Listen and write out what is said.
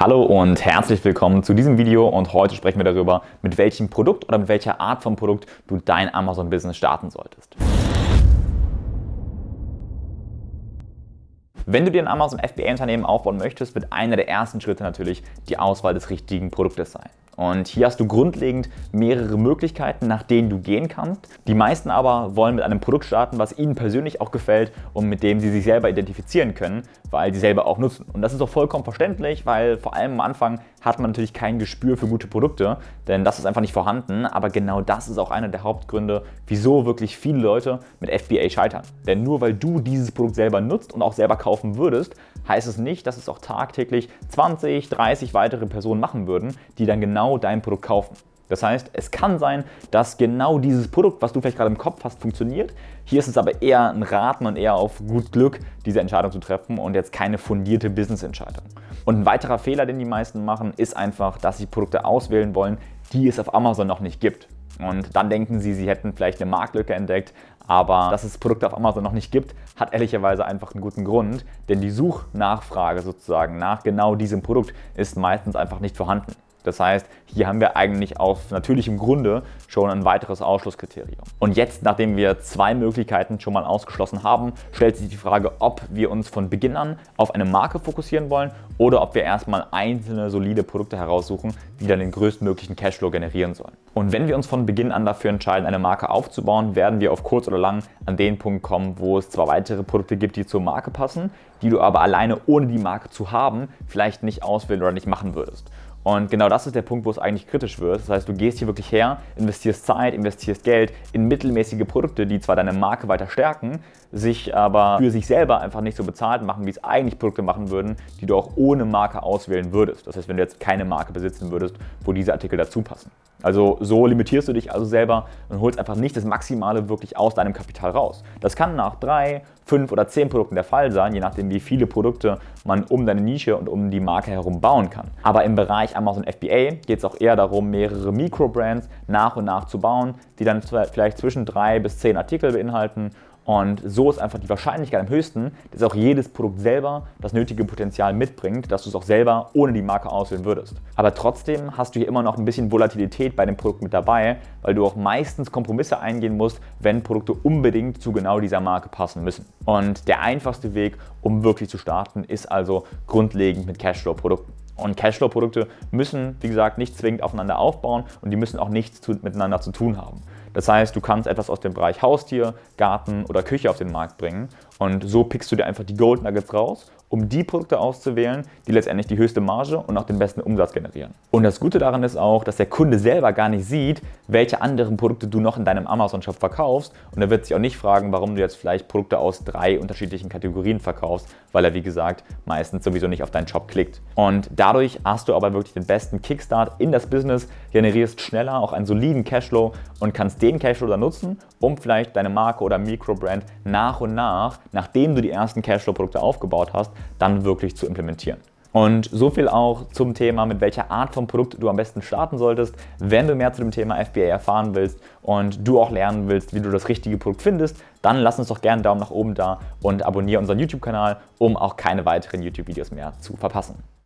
Hallo und herzlich willkommen zu diesem Video und heute sprechen wir darüber, mit welchem Produkt oder mit welcher Art von Produkt du dein Amazon-Business starten solltest. Wenn du dir ein Amazon FBA-Unternehmen aufbauen möchtest, wird einer der ersten Schritte natürlich die Auswahl des richtigen Produktes sein. Und hier hast du grundlegend mehrere Möglichkeiten, nach denen du gehen kannst. Die meisten aber wollen mit einem Produkt starten, was ihnen persönlich auch gefällt und mit dem sie sich selber identifizieren können, weil sie selber auch nutzen. Und das ist auch vollkommen verständlich, weil vor allem am Anfang hat man natürlich kein Gespür für gute Produkte, denn das ist einfach nicht vorhanden. Aber genau das ist auch einer der Hauptgründe, wieso wirklich viele Leute mit FBA scheitern. Denn nur weil du dieses Produkt selber nutzt und auch selber kaufen würdest, heißt es nicht, dass es auch tagtäglich 20, 30 weitere Personen machen würden, die dann genau dein Produkt kaufen. Das heißt, es kann sein, dass genau dieses Produkt, was du vielleicht gerade im Kopf hast, funktioniert. Hier ist es aber eher ein Raten und eher auf gut Glück, diese Entscheidung zu treffen und jetzt keine fundierte Business-Entscheidung. Und ein weiterer Fehler, den die meisten machen, ist einfach, dass sie Produkte auswählen wollen, die es auf Amazon noch nicht gibt. Und dann denken sie, sie hätten vielleicht eine Marktlücke entdeckt, aber dass es Produkte auf Amazon noch nicht gibt, hat ehrlicherweise einfach einen guten Grund, denn die Suchnachfrage sozusagen nach genau diesem Produkt ist meistens einfach nicht vorhanden. Das heißt, hier haben wir eigentlich auf natürlichem Grunde schon ein weiteres Ausschlusskriterium. Und jetzt, nachdem wir zwei Möglichkeiten schon mal ausgeschlossen haben, stellt sich die Frage, ob wir uns von Beginn an auf eine Marke fokussieren wollen oder ob wir erstmal einzelne solide Produkte heraussuchen, die dann den größtmöglichen Cashflow generieren sollen. Und wenn wir uns von Beginn an dafür entscheiden, eine Marke aufzubauen, werden wir auf kurz oder lang an den Punkt kommen, wo es zwar weitere Produkte gibt, die zur Marke passen, die du aber alleine ohne die Marke zu haben, vielleicht nicht auswählen oder nicht machen würdest. Und genau das ist der Punkt, wo es eigentlich kritisch wird. Das heißt, du gehst hier wirklich her, investierst Zeit, investierst Geld in mittelmäßige Produkte, die zwar deine Marke weiter stärken, sich aber für sich selber einfach nicht so bezahlt machen, wie es eigentlich Produkte machen würden, die du auch ohne Marke auswählen würdest. Das heißt, wenn du jetzt keine Marke besitzen würdest, wo diese Artikel dazu passen. Also so limitierst du dich also selber und holst einfach nicht das Maximale wirklich aus deinem Kapital raus. Das kann nach drei, fünf oder zehn Produkten der Fall sein, je nachdem wie viele Produkte man um deine Nische und um die Marke herum bauen kann. Aber im Bereich Amazon FBA geht es auch eher darum, mehrere Mikrobrands nach und nach zu bauen, die dann vielleicht zwischen drei bis zehn Artikel beinhalten und so ist einfach die Wahrscheinlichkeit am höchsten, dass auch jedes Produkt selber das nötige Potenzial mitbringt, dass du es auch selber ohne die Marke auswählen würdest. Aber trotzdem hast du hier immer noch ein bisschen Volatilität bei dem Produkt mit dabei, weil du auch meistens Kompromisse eingehen musst, wenn Produkte unbedingt zu genau dieser Marke passen müssen. Und der einfachste Weg, um wirklich zu starten, ist also grundlegend mit Cashflow-Produkten. Und Cashflow-Produkte müssen, wie gesagt, nicht zwingend aufeinander aufbauen und die müssen auch nichts zu, miteinander zu tun haben. Das heißt, du kannst etwas aus dem Bereich Haustier, Garten oder Küche auf den Markt bringen und so pickst du dir einfach die Gold Nuggets raus um die Produkte auszuwählen, die letztendlich die höchste Marge und auch den besten Umsatz generieren. Und das Gute daran ist auch, dass der Kunde selber gar nicht sieht, welche anderen Produkte du noch in deinem Amazon-Shop verkaufst und er wird sich auch nicht fragen, warum du jetzt vielleicht Produkte aus drei unterschiedlichen Kategorien verkaufst, weil er wie gesagt meistens sowieso nicht auf deinen Shop klickt. Und dadurch hast du aber wirklich den besten Kickstart in das Business, generierst schneller auch einen soliden Cashflow und kannst den Cashflow dann nutzen, um vielleicht deine Marke oder Mikrobrand nach und nach, nachdem du die ersten Cashflow-Produkte aufgebaut hast, dann wirklich zu implementieren. Und so viel auch zum Thema, mit welcher Art von Produkt du am besten starten solltest. Wenn du mehr zu dem Thema FBA erfahren willst und du auch lernen willst, wie du das richtige Produkt findest, dann lass uns doch gerne einen Daumen nach oben da und abonniere unseren YouTube-Kanal, um auch keine weiteren YouTube-Videos mehr zu verpassen.